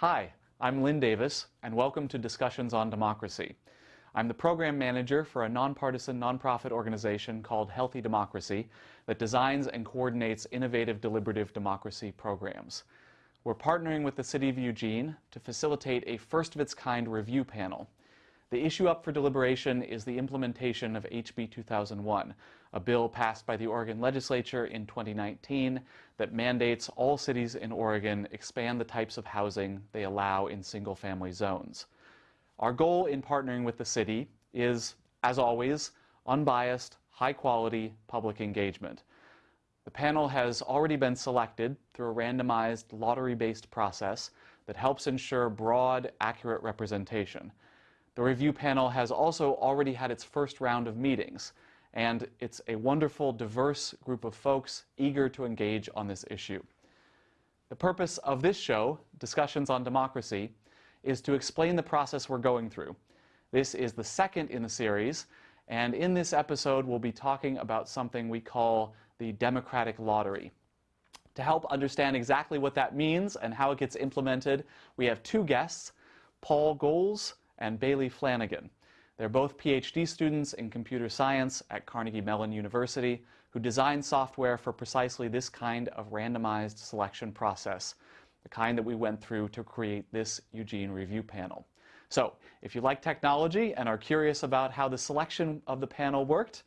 Hi, I'm Linn Davis, and welcome to Discussions on Democracy. I'm the program manager for a nonpartisan nonprofit organization called Healthy Democracy that designs and coordinates innovative deliberative democracy programs. We're partnering with the City of Eugene to facilitate a first-of-its-kind review panel. The issue up for deliberation is the implementation of HB 2001, a bill passed by the Oregon legislature in 2019 that mandates all cities in Oregon expand the types of housing they allow in single-family zones. Our goal in partnering with the city is, as always, unbiased, high-quality public engagement. The panel has already been selected through a randomized lottery-based process that helps ensure broad, accurate representation. The review panel has also already had its first round of meetings, and it's a wonderful, diverse group of folks eager to engage on this issue. The purpose of this show, Discussions on Democracy, is to explain the process we're going through. This is the second in the series, and in this episode we'll be talking about something we call the democratic lottery. To help understand exactly what that means and how it gets implemented, we have two guests, Paul Gölz and Bailey Flanigan. They're both PhD students in computer science at Carnegie Mellon University who designed software for precisely this kind of randomized selection process the kind that we went through to create this Eugene review panel. So if you like technology and are curious about how the selection of the panel worked,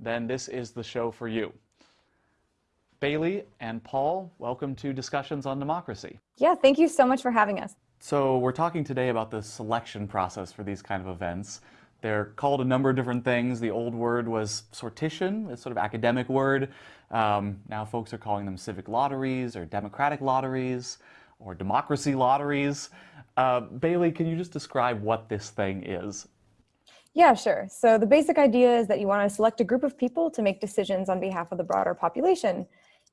then this is the show for you. Bailey and Paul, welcome to Discussions on Democracy. Yeah, thank you so much for having us. So we're talking today about the selection process for these kind of events. They're called a number of different things. The old word was sortition, a sort of academic word. Um, now folks are calling them civic lotteries or democratic lotteries or democracy lotteries. Uh, Bailey, can you just describe what this thing is? Yeah, sure. So the basic idea is that you want to select a group of people to make decisions on behalf of the broader population.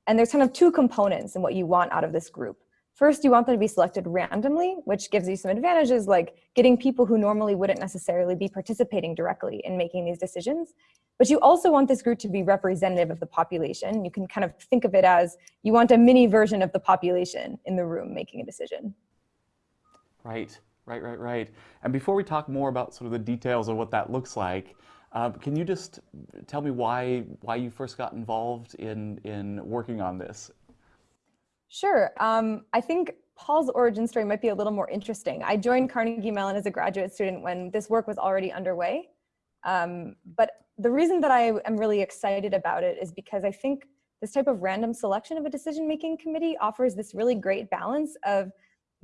And there's kind of two components in what you want out of this group. First, you want them to be selected randomly, which gives you some advantages like getting people who normally wouldn't necessarily be participating directly in making these decisions. But you also want this group to be representative of the population. You can kind of think of it as you want a mini version of the population in the room making a decision. Right, right, right, right. And before we talk more about sort of the details of what that looks like, uh, can you just tell me why why you first got involved in in working on this Sure. Um, I think Paul's origin story might be a little more interesting. I joined Carnegie Mellon as a graduate student when this work was already underway. Um, but the reason that I am really excited about it is because I think this type of random selection of a decision-making committee offers this really great balance of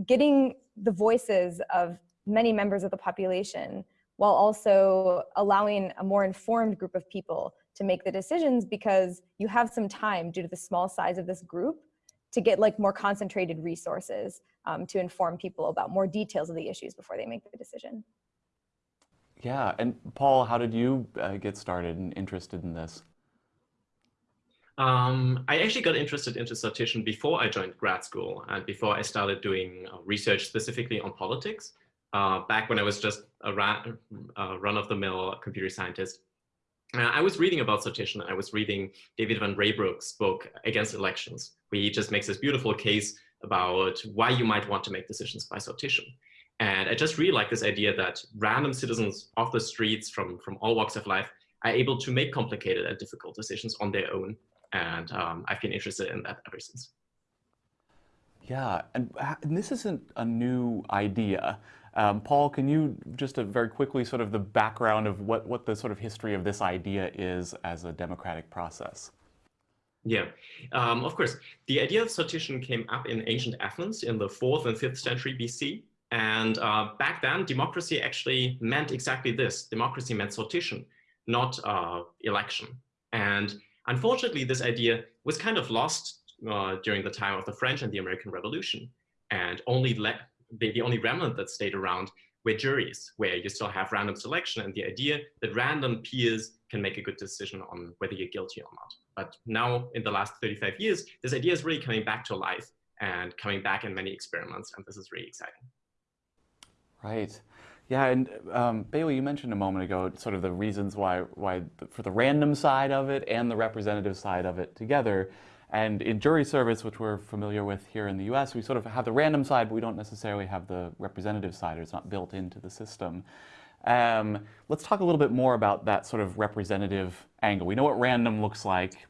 getting the voices of many members of the population while also allowing a more informed group of people to make the decisions because you have some time due to the small size of this group to get like more concentrated resources um, to inform people about more details of the issues before they make the decision. Yeah, and Paul, how did you uh, get started and interested in this? Um, I actually got interested into sortition before I joined grad school and before I started doing uh, research specifically on politics. Uh, back when I was just a run-of-the-mill computer scientist, uh, I was reading about sortition. I was reading David Van Reybrouck's book Against Elections, where he just makes this beautiful case about why you might want to make decisions by sortition. And I just really like this idea that random citizens off the streets from, from all walks of life are able to make complicated and difficult decisions on their own. And um, I've been interested in that ever since. Yeah, and, and this isn't a new idea. Um, Paul, can you just uh, very quickly sort of the background of what, what the sort of history of this idea is as a democratic process? Yeah, um, of course. The idea of sortition came up in ancient Athens in the 4th and 5th century BC. And uh, back then, democracy actually meant exactly this. Democracy meant sortition, not uh, election. And unfortunately, this idea was kind of lost uh, during the time of the French and the American Revolution. And only the, the only remnant that stayed around were juries, where you still have random selection and the idea that random peers can make a good decision on whether you're guilty or not. But now in the last 35 years, this idea is really coming back to life and coming back in many experiments, and this is really exciting. Right. Yeah, and um, Bailey, you mentioned a moment ago sort of the reasons why, why for the random side of it and the representative side of it together. And in jury service, which we're familiar with here in the US, we sort of have the random side, but we don't necessarily have the representative side, or it's not built into the system. Um, let's talk a little bit more about that sort of representative angle. We know what random looks like,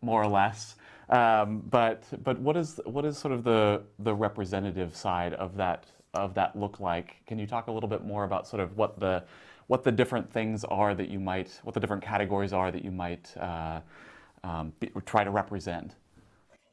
more or less, um, but but what is what is sort of the the representative side of that of that look like? Can you talk a little bit more about sort of what the what the different things are that you might, what the different categories are that you might uh, um, be, try to represent?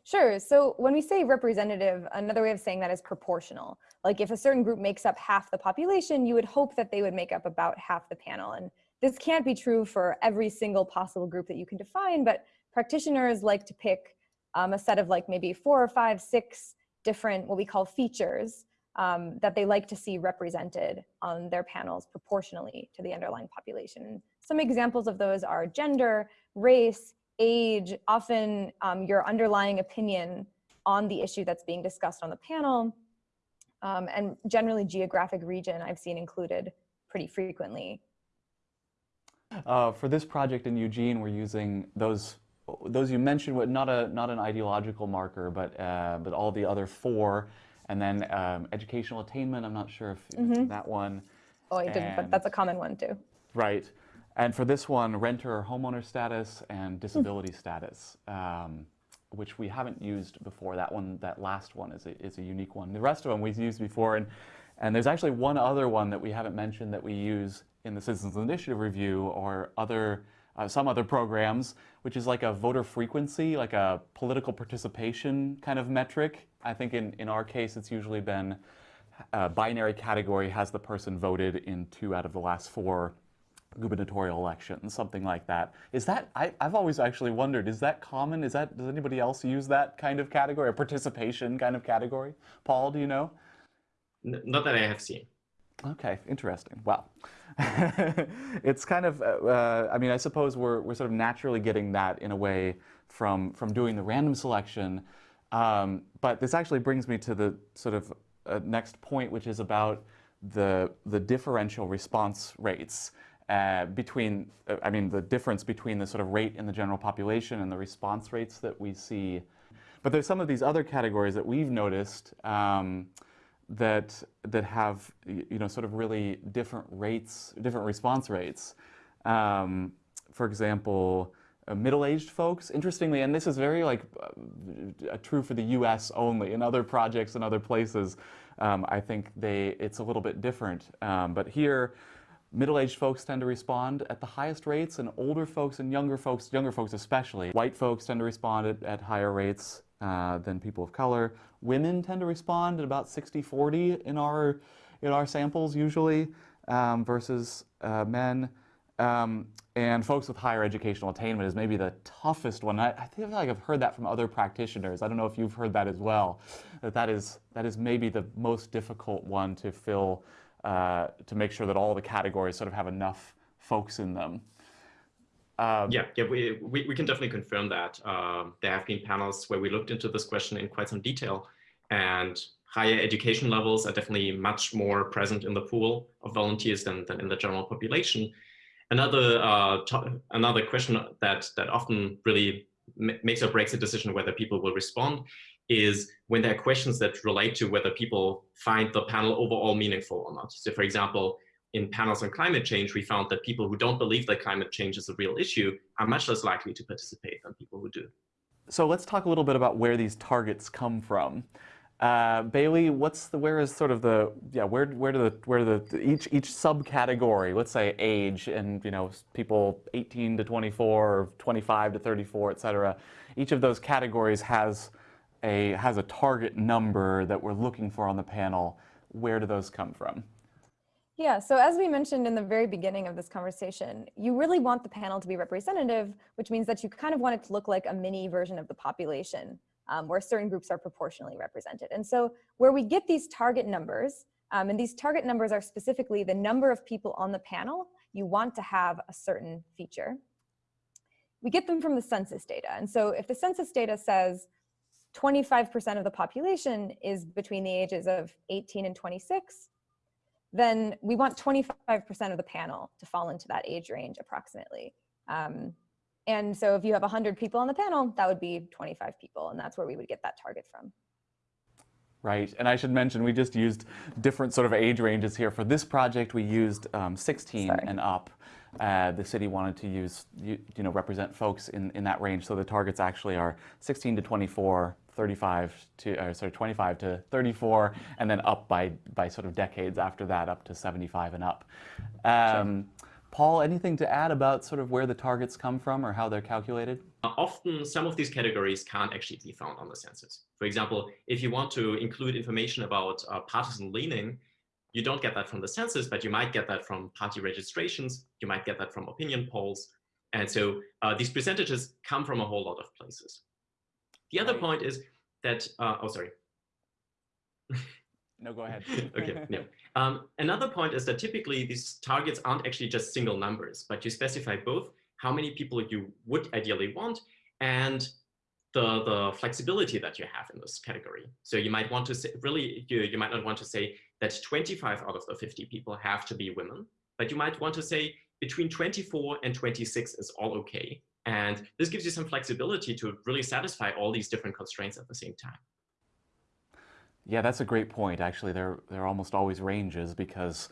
Sure. So when we say representative, another way of saying that is proportional. Like if a certain group makes up half the population, you would hope that they would make up about half the panel. And this can't be true for every single possible group that you can define, but practitioners like to pick um, a set of like maybe four or five, six different what we call features um, that they like to see represented on their panels proportionally to the underlying population. Some examples of those are gender, race, age, often um, your underlying opinion on the issue that's being discussed on the panel, um, and generally geographic region I've seen included pretty frequently. Uh, for this project in Eugene, we're using those those you mentioned, not a not an ideological marker, but uh, but all the other four, and then um, educational attainment. I'm not sure if mm -hmm. that one. Oh, I didn't, but that's a common one too. Right. And for this one, renter or homeowner status and disability status, um, which we haven't used before. That one, that last one is a, is a unique one. The rest of them we've used before, and, and there's actually one other one that we haven't mentioned that we use in the Citizens Initiative Review or other, uh, some other programs, which is like a voter frequency, like a political participation kind of metric. I think in, in our case, it's usually been a uh, binary category, has the person voted in two out of the last four gubernatorial elections, something like that. Is that, I, have always actually wondered, is that common? Is that, does anybody else use that kind of category, a participation kind of category? Paul, do you know? Not that I have seen. Okay, interesting. Well, it's kind of, uh, I mean, I suppose we're, we're sort of naturally getting that in a way from, from doing the random selection. Um, but this actually brings me to the sort of uh, next point, which is about the, the differential response rates uh, between, uh, I mean, the difference between the sort of rate in the general population and the response rates that we see. But there's some of these other categories that we've noticed um, that, that have, you know, sort of really different rates, different response rates. Um, for example, uh, middle-aged folks, interestingly, and this is very like uh, true for the US only, in other projects and other places, um, I think they, it's a little bit different. Um, but here, Middle-aged folks tend to respond at the highest rates, and older folks and younger folks, younger folks especially. White folks tend to respond at, at higher rates uh, than people of color. Women tend to respond at about 60-40 in our, in our samples usually, um, versus uh, men. Um, and folks with higher educational attainment is maybe the toughest one. I, I feel like I've heard that from other practitioners. I don't know if you've heard that as well. That that is, that is maybe the most difficult one to fill uh, to make sure that all the categories sort of have enough folks in them. Um, yeah, yeah, we, we, we, can definitely confirm that. Um, there have been panels where we looked into this question in quite some detail and higher education levels are definitely much more present in the pool of volunteers than, than in the general population. Another uh, another question that that often really makes or breaks a decision whether people will respond is when there are questions that relate to whether people find the panel overall meaningful or not. So for example, in panels on climate change, we found that people who don't believe that climate change is a real issue are much less likely to participate than people who do. So let's talk a little bit about where these targets come from. Uh, Bailey, what's the where is sort of the yeah where where do the where the each each subcategory let's say age and you know people 18 to 24 or 25 to 34 et cetera each of those categories has a, has a target number that we're looking for on the panel, where do those come from? Yeah, so as we mentioned in the very beginning of this conversation, you really want the panel to be representative, which means that you kind of want it to look like a mini version of the population um, where certain groups are proportionally represented. And so where we get these target numbers, um, and these target numbers are specifically the number of people on the panel you want to have a certain feature. We get them from the census data. And so if the census data says 25% of the population is between the ages of 18 and 26, then we want 25% of the panel to fall into that age range approximately. Um, And so if you have 100 people on the panel, that would be 25 people. And that's where we would get that target from. Right, and I should mention we just used different sort of age ranges here. For this project, we used um, 16 Sorry. and up. Uh, the city wanted to use, you, you, know, represent folks in, in that range. So the targets actually are 16 to 24, 35 to, uh, sorry, 25 to 34, and then up by, by sort of decades after that, up to 75 and up. Um, Paul, anything to add about sort of where the targets come from or how they're calculated? Often some of these categories can't actually be found on the census. For example, if you want to include information about uh, partisan leaning, you don't get that from the census, but you might get that from party registrations. You might get that from opinion polls. And so uh, these percentages come from a whole lot of places. The other right. point is that, uh, oh, sorry. No, go ahead. okay, yeah. Um, another point is that typically these targets aren't actually just single numbers, but you specify both how many people you would ideally want and the, the flexibility that you have in this category. So you might want to say, really, you, you might not want to say that 25 out of the 50 people have to be women, but you might want to say between 24 and 26 is all okay. And this gives you some flexibility to really satisfy all these different constraints at the same time. Yeah, that's a great point. Actually, there, there are almost always ranges because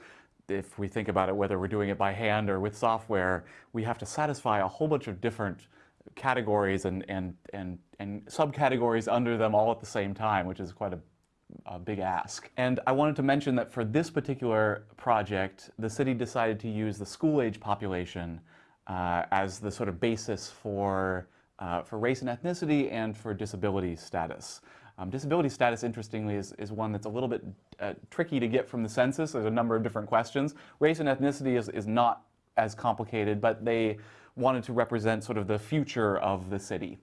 if we think about it, whether we're doing it by hand or with software, we have to satisfy a whole bunch of different categories and, and, and, and subcategories under them all at the same time, which is quite a, a big ask. And I wanted to mention that for this particular project, the city decided to use the school age population uh, as the sort of basis for, uh, for race and ethnicity and for disability status. Um, disability status, interestingly, is, is one that's a little bit uh, tricky to get from the census. There's a number of different questions. Race and ethnicity is, is not as complicated, but they wanted to represent sort of the future of the city,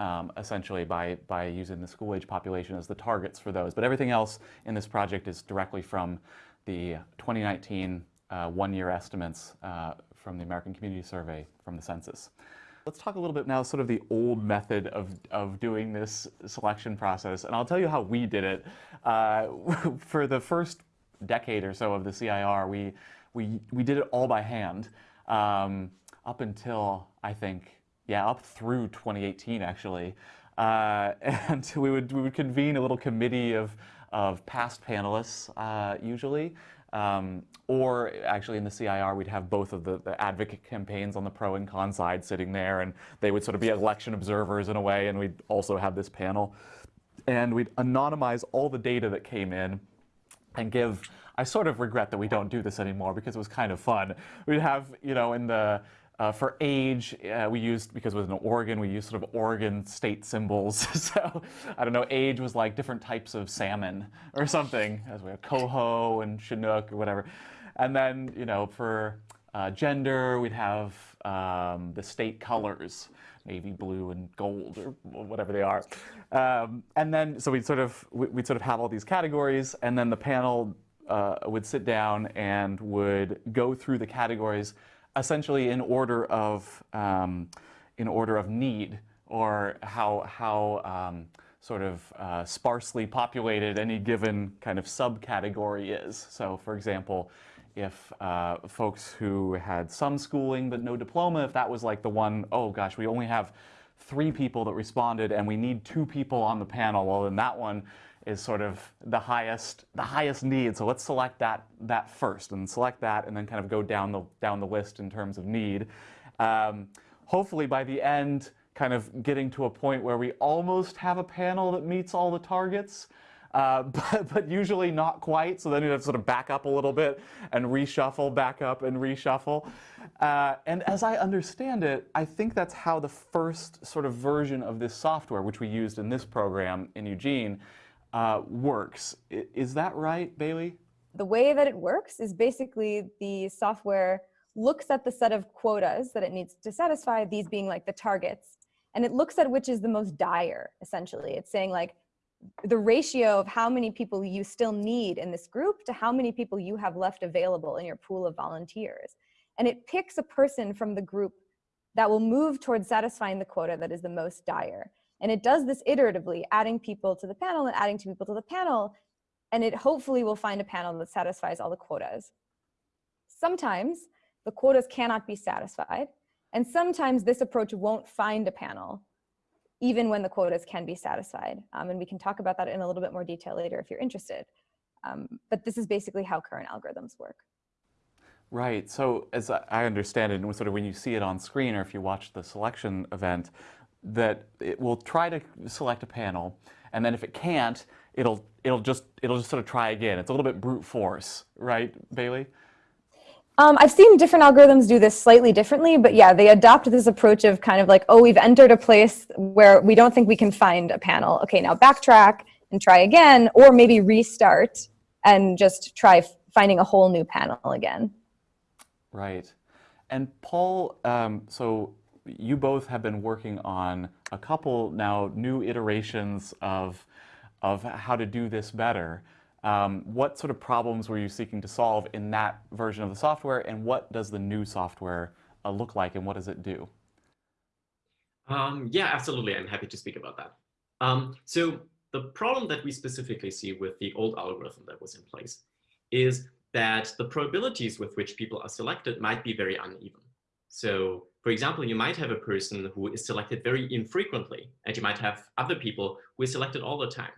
um, essentially, by, by using the school age population as the targets for those. But everything else in this project is directly from the 2019 uh, one-year estimates uh, from the American Community Survey from the census. Let's talk a little bit now, sort of the old method of, of doing this selection process. And I'll tell you how we did it. Uh, for the first decade or so of the CIR, we, we, we did it all by hand um, up until, I think, yeah, up through 2018, actually. Uh, and we would, we would convene a little committee of, of past panelists, uh, usually, um, or actually in the CIR, we'd have both of the, the, advocate campaigns on the pro and con side sitting there, and they would sort of be election observers in a way, and we'd also have this panel. And we'd anonymize all the data that came in and give, I sort of regret that we don't do this anymore because it was kind of fun. We'd have, you know, in the, uh, for age, uh, we used, because it was in Oregon, we used sort of Oregon state symbols. so, I don't know, age was like different types of salmon or something, as we have coho and chinook or whatever. And then, you know, for uh, gender, we'd have um, the state colors, navy blue and gold or whatever they are. Um, and then, so we'd sort of, we'd sort of have all these categories and then the panel uh, would sit down and would go through the categories essentially in order of um, in order of need or how how um, sort of uh, sparsely populated any given kind of subcategory is. So, for example, if uh, folks who had some schooling but no diploma, if that was like the one, oh gosh, we only have three people that responded and we need two people on the panel, well then that one is sort of the highest the highest need. So let's select that that first and select that and then kind of go down the down the list in terms of need. Um, hopefully by the end, kind of getting to a point where we almost have a panel that meets all the targets. Uh, but, but usually not quite, so then you have to sort of back up a little bit and reshuffle, back up and reshuffle. Uh, and as I understand it, I think that's how the first sort of version of this software, which we used in this program in Eugene, uh, works. Is that right, Bailey? The way that it works is basically the software looks at the set of quotas that it needs to satisfy, these being like the targets, and it looks at which is the most dire, essentially. It's saying like the ratio of how many people you still need in this group to how many people you have left available in your pool of volunteers. And it picks a person from the group that will move towards satisfying the quota that is the most dire. And it does this iteratively, adding people to the panel and adding two people to the panel. And it hopefully will find a panel that satisfies all the quotas. Sometimes the quotas cannot be satisfied. And sometimes this approach won't find a panel, even when the quotas can be satisfied. Um, and we can talk about that in a little bit more detail later if you're interested. Um, but this is basically how current algorithms work. Right. So as I understand it, and sort of when you see it on screen or if you watch the selection event, that it will try to select a panel, and then if it can't, it'll it'll just it'll just sort of try again. It's a little bit brute force, right, Bailey? Um, I've seen different algorithms do this slightly differently, but yeah, they adopt this approach of kind of like, oh, we've entered a place where we don't think we can find a panel. Okay, now backtrack and try again, or maybe restart and just try finding a whole new panel again. Right. And Paul, um, so you both have been working on a couple now new iterations of, of how to do this better. Um, what sort of problems were you seeking to solve in that version of the software, and what does the new software uh, look like, and what does it do? Um, yeah, absolutely. I'm happy to speak about that. Um, so the problem that we specifically see with the old algorithm that was in place is that the probabilities with which people are selected might be very uneven. So for example, you might have a person who is selected very infrequently, and you might have other people who are selected all the time.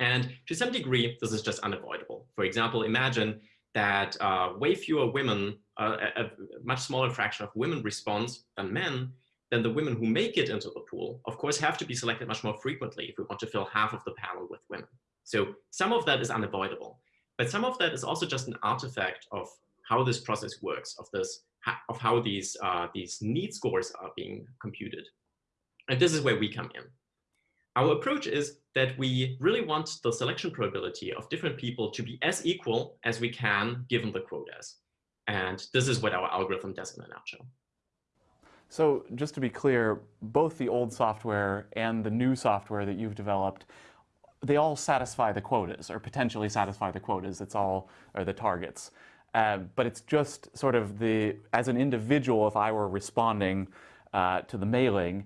And to some degree, this is just unavoidable. For example, imagine that uh, way fewer women, uh, a, a, much smaller fraction of women responds than men, then the women who make it into the pool, of course, have to be selected much more frequently if we want to fill half of the panel with women. So some of that is unavoidable, but some of that is also just an artifact of how this process works, of this, of how these, uh, these need scores are being computed. And this is where we come in. Our approach is that we really want the selection probability of different people to be as equal as we can given the quotas. And this is what our algorithm does in a nutshell. So just to be clear, both the old software and the new software that you've developed, they all satisfy the quotas or potentially satisfy the quotas. It's all, or the targets. Uh, but it's just sort of the, as an individual, if I were responding uh, to the mailing,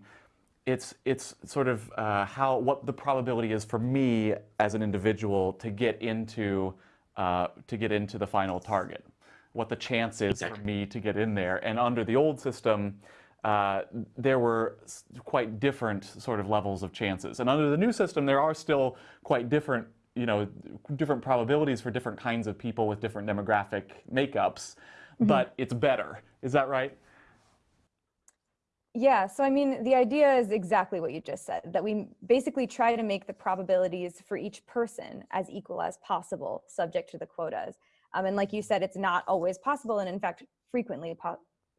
it's, it's sort of uh, how, what the probability is for me as an individual to get into, uh, to get into the final target. What the chance is exactly. for me to get in there. And under the old system, uh, there were quite different sort of levels of chances. And under the new system, there are still quite different, you know, different probabilities for different kinds of people with different demographic makeups, mm -hmm. but it's better. Is that right? Yeah, so I mean, the idea is exactly what you just said, that we basically try to make the probabilities for each person as equal as possible, subject to the quotas. Um, and like you said, it's not always possible, and in fact, frequently,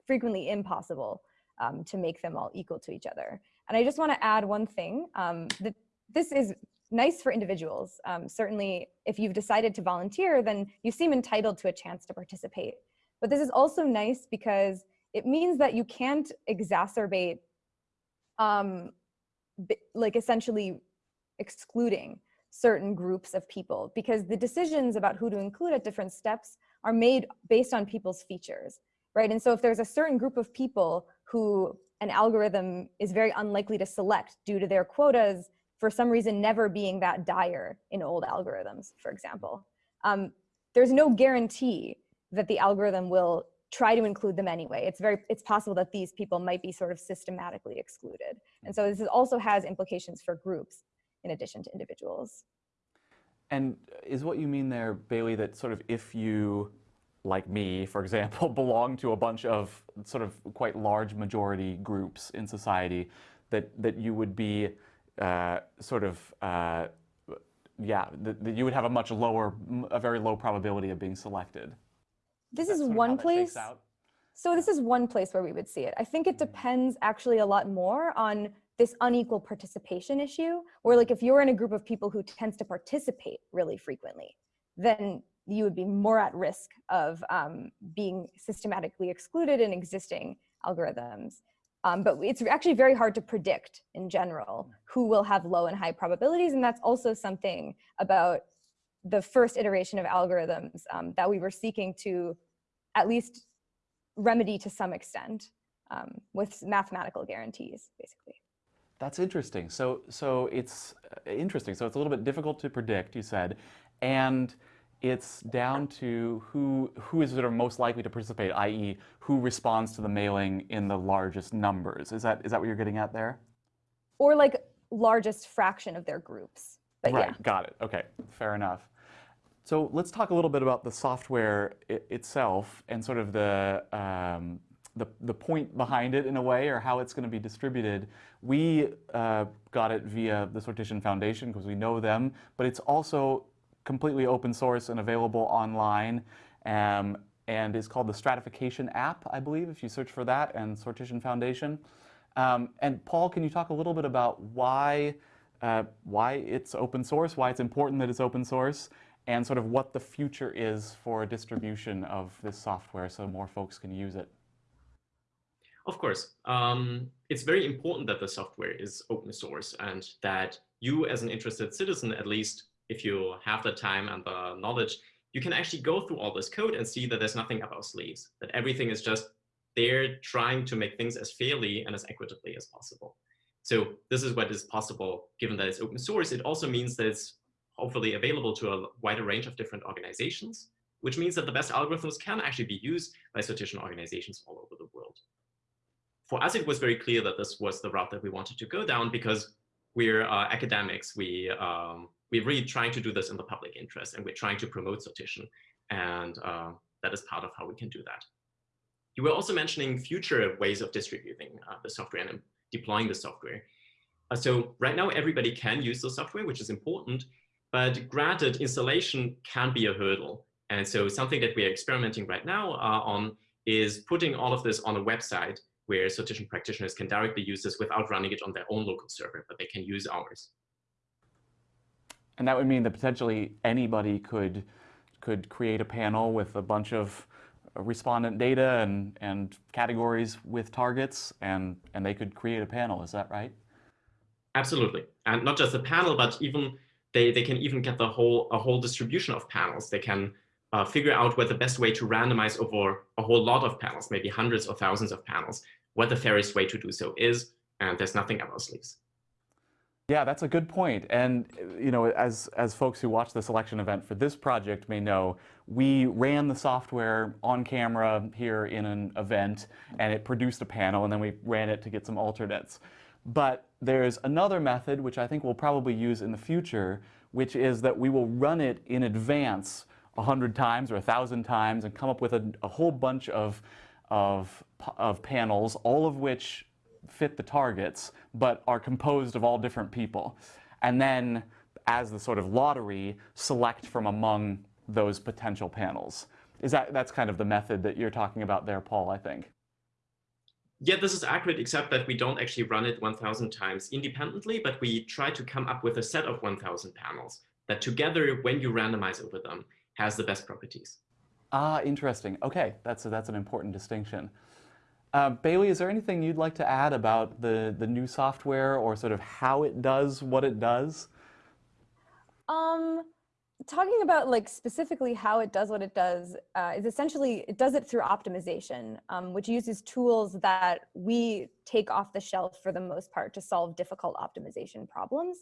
frequently impossible um, to make them all equal to each other. And I just want to add one thing, um, that this is nice for individuals. Um, certainly, if you've decided to volunteer, then you seem entitled to a chance to participate. But this is also nice because it means that you can't exacerbate, um, like essentially excluding certain groups of people because the decisions about who to include at different steps are made based on people's features, right? And so if there's a certain group of people who an algorithm is very unlikely to select due to their quotas for some reason never being that dire in old algorithms, for example. Um, there's no guarantee that the algorithm will try to include them anyway. It's very, it's possible that these people might be sort of systematically excluded. And so this also has implications for groups in addition to individuals. And is what you mean there, Bailey, that sort of if you like me, for example, belong to a bunch of sort of quite large majority groups in society, that, that you would be uh, sort of, uh, yeah, that, you would have a much lower, a very low probability of being selected. This is one place. So this is one place where we would see it. I think it mm-hmm. depends actually a lot more on this unequal participation issue, where like if you're in a group of people who tends to participate really frequently, then you would be more at risk of um, being systematically excluded in existing algorithms. Um, but it's actually very hard to predict in general who will have low and high probabilities. And that's also something about the first iteration of algorithms um, that we were seeking to at least remedy to some extent um, with mathematical guarantees, basically. That's interesting. So, so it's uh, interesting. So it's a little bit difficult to predict, you said, and it's down to who who is sort of most likely to participate, i.e., who responds to the mailing in the largest numbers. Is that is that what you're getting at there? Or like largest fraction of their groups. But right, yeah. got it. Okay, fair enough. So let's talk a little bit about the software itself and sort of the, um, the, the point behind it in a way or how it's going to be distributed. We uh, got it via the Sortition Foundation because we know them, but it's also completely open source and available online um, and is called the Stratification app, I believe, if you search for that and Sortition Foundation. Um, and Paul, can you talk a little bit about why, uh, why it's open source, why it's important that it's open source, and sort of what the future is for distribution of this software so more folks can use it? Of course. Um, it's very important that the software is open source and that you as an interested citizen, at least if you have the time and the knowledge, you can actually go through all this code and see that there's nothing up our sleeves, that everything is just there trying to make things as fairly and as equitably as possible. So this is what is possible given that it's open source. It also means that it's hopefully available to a wider range of different organizations, which means that the best algorithms can actually be used by sortition organizations all over the world. For us, it was very clear that this was the route that we wanted to go down because we're uh, academics. We, um, we're really trying to do this in the public interest and we're trying to promote sortition. And uh, that is part of how we can do that. You were also mentioning future ways of distributing uh, the software and deploying the software. Uh, so right now, everybody can use the software, which is important. But granted, installation can be a hurdle. And so something that we're experimenting right now uh, on is putting all of this on a website where sortition practitioners can directly use this without running it on their own local server, but they can use ours. And that would mean that potentially anybody could could create a panel with a bunch of respondent data and, and categories with targets, and, and they could create a panel. Is that right? Absolutely. And not just a panel, but even they, they can even get the whole a whole distribution of panels. They can uh, figure out what the best way to randomize over a whole lot of panels, maybe hundreds or thousands of panels, what the fairest way to do so is, and there's nothing up our sleeves. Yeah, that's a good point. And you know, as as folks who watch the selection event for this project may know, we ran the software on camera here in an event, and it produced a panel, and then we ran it to get some alternates. But there's another method, which I think we'll probably use in the future, which is that we will run it in advance a hundred times or a thousand times and come up with a, a whole bunch of, of, of panels, all of which fit the targets, but are composed of all different people. And then, as the sort of lottery, select from among those potential panels. Is that, that's kind of the method that you're talking about there, Paul, I think. Yeah, this is accurate, except that we don't actually run it 1,000 times independently, but we try to come up with a set of 1,000 panels that together, when you randomize over them, has the best properties. Ah, interesting. Okay, that's, a, that's an important distinction. Uh, Bailey, is there anything you'd like to add about the, the new software or sort of how it does what it does? Um, talking about like specifically how it does what it does uh, is essentially it does it through optimization um, which uses tools that we take off the shelf for the most part to solve difficult optimization problems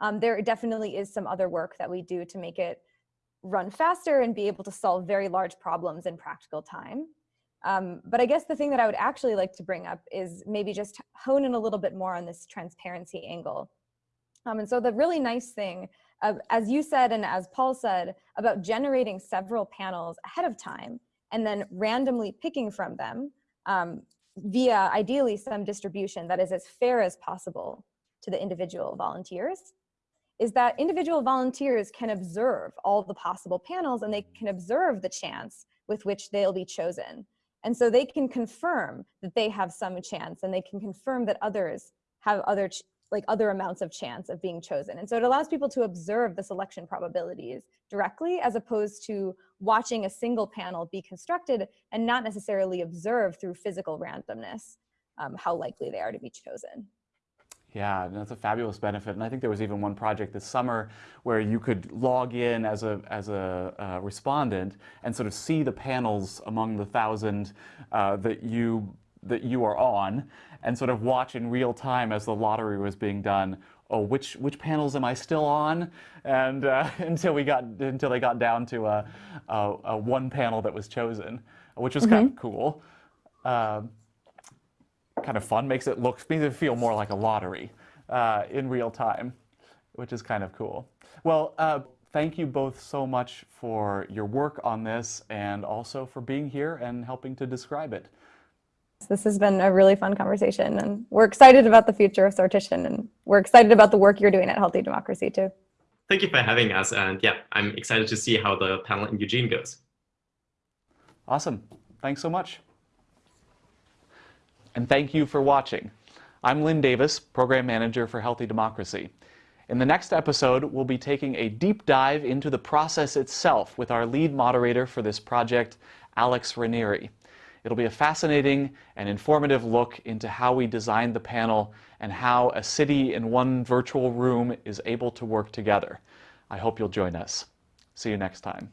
um, there definitely is some other work that we do to make it run faster and be able to solve very large problems in practical time um, but i guess the thing that i would actually like to bring up is maybe just hone in a little bit more on this transparency angle um, and so the really nice thing uh, as you said and as Paul said, about generating several panels ahead of time and then randomly picking from them um, via ideally some distribution that is as fair as possible to the individual volunteers is that individual volunteers can observe all the possible panels and they can observe the chance with which they'll be chosen. And so they can confirm that they have some chance and they can confirm that others have other like other amounts of chance of being chosen. And so it allows people to observe the selection probabilities directly as opposed to watching a single panel be constructed and not necessarily observe through physical randomness um, how likely they are to be chosen. Yeah, that's a fabulous benefit. And I think there was even one project this summer where you could log in as a, as a uh, respondent and sort of see the panels among the thousand uh, that you that you are on and sort of watch in real time as the lottery was being done oh, which which panels am I still on? And uh, until we got until they got down to a, a, a one panel that was chosen, which was kind of cool. Kind of fun, makes it look makes it feel more like a lottery uh, in real time, which is kind of cool. Well, uh, thank you both so much for your work on this and also for being here and helping to describe it. This has been a really fun conversation and we're excited about the future of sortition and we're excited about the work you're doing at Healthy Democracy too. Thank you for having us. And yeah, I'm excited to see how the panel in Eugene goes. Awesome. Thanks so much. And thank you for watching. I'm Linn Davis, Program Manager for Healthy Democracy. In the next episode, we'll be taking a deep dive into the process itself with our lead moderator for this project, Alex Ranieri. It'll be a fascinating and informative look into how we designed the panel and how a city in one virtual room is able to work together. I hope you'll join us. See you next time.